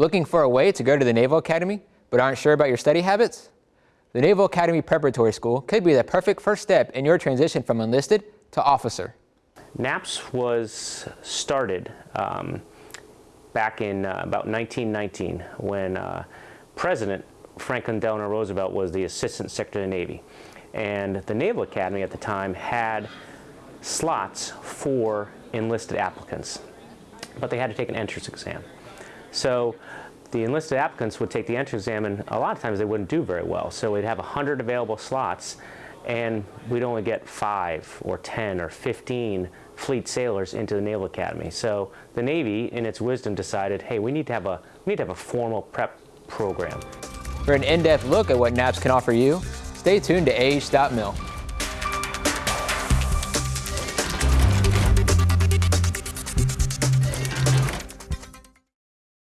Looking for a way to go to the Naval Academy, but aren't sure about your study habits? The Naval Academy Preparatory School could be the perfect first step in your transition from enlisted to officer. NAPS was started um, back in uh, about 1919 when uh, President Franklin Delano Roosevelt was the Assistant Secretary of the Navy. And the Naval Academy at the time had slots for enlisted applicants, but they had to take an entrance exam. So the enlisted applicants would take the entrance exam and a lot of times they wouldn't do very well. So we'd have 100 available slots and we'd only get five or 10 or 15 fleet sailors into the Naval Academy. So the Navy, in its wisdom, decided, hey, we need to have a, we need to have a formal prep program. For an in-depth look at what NAPS can offer you, stay tuned to age.mil.